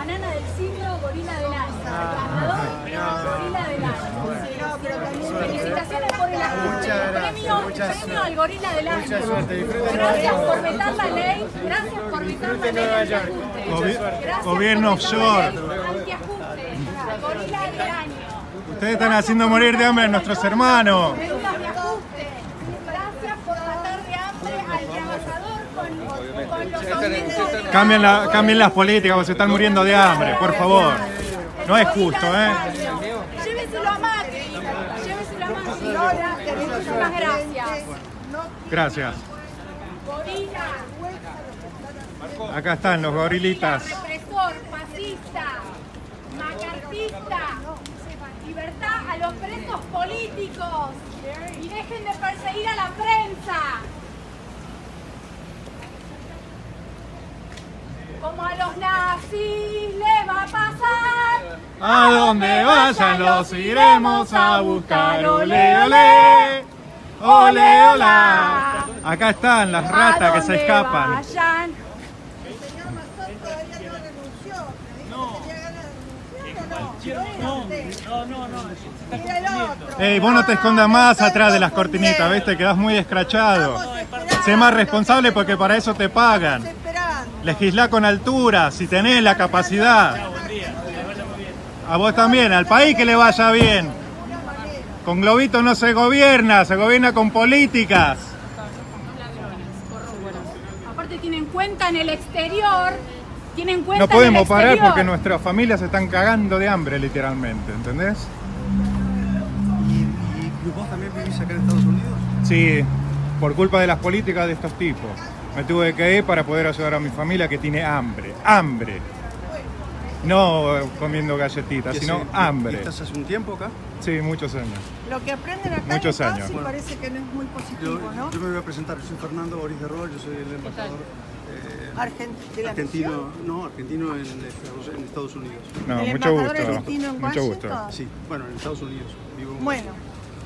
banana del siglo, gorila del año. El ganador, gorila del año. Felicitaciones por el premio, premio al gorila del año. Gracias por vetar la ley, gracias por vetar la ley antiajuste. Gobierno offshore. Antiajuste, gorila del año. Ustedes están haciendo morir de hambre a nuestros hermanos. Medidas de ajuste. Gracias por matar de hambre al trabajador de Cambien, la- cambien las políticas, porque se están muriendo de hambre, por favor. No es justo, ¿eh? Lléveselo a Macri. Lléveselo a Macri. Muchísimas gracias. Gracias. Gorila. Acá están los gorilitas. Represor, fascista, macartista. Libertad a los presos políticos. Y dejen de perseguir a la prensa. Como a los nazis les va a pasar. A donde vayan los iremos a buscar. Ole, ole. Ole, hola. Acá están las ratas que se escapan. Vayan. No no. No. Ey, vos no te escondas más atrás de las cortinitas, ¿ves? Te quedás muy escrachado. Sé más responsable porque para eso te pagan. Legislá con altura, si tenés la capacidad. A vos también, al país que le vaya bien. Con globitos no se gobierna, se gobierna con políticas. Aparte tienen cuenta en el exterior. Tienen cuenta No podemos en el parar exterior. porque nuestras familias se están cagando de hambre, literalmente, ¿entendés? ¿Y, y vos también vivís acá en Estados Unidos? Sí, por culpa de las políticas de estos tipos. Me tuve que ir para poder ayudar a mi familia que tiene hambre. ¡Hambre! No comiendo galletitas, ¿Y sino hambre. ¿Estás hace un tiempo acá? Sí, muchos años. Lo que aprenden acá Muchos en años. Casi Bueno. parece que no es muy Yo, positivo, ¿no? yo me voy a presentar, yo soy Fernando Boris de Rol, yo soy el embajador eh, Argent- de la argentino, misión. no, argentino en Estados, en Estados Unidos. No, ¿El mucho embajador gusto. argentino en Mucho gusto. Sí, bueno, en Estados Unidos. Vivo en- Bueno,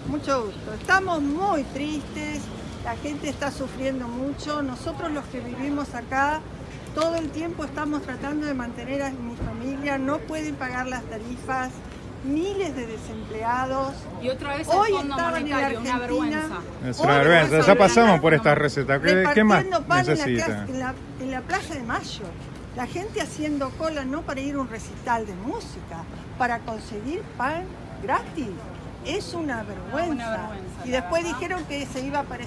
mucho gusto. Estamos muy tristes, la gente está sufriendo mucho. Nosotros los que vivimos acá, todo el tiempo estamos tratando de mantener a mi familia, no pueden pagar las tarifas, miles de desempleados. Y otra vez Hoy el Fondo estaban en Monetario, una Argentina. vergüenza. Es Hoy una vergüenza. Ya pasamos por esta receta. ¿Qué, qué más pan necesita? En la, en la Plaza de Mayo. La gente haciendo cola no para ir a un recital de música, para conseguir pan gratis. Es una vergüenza. Una vergüenza, y después verdad. dijeron que se iba a aparecer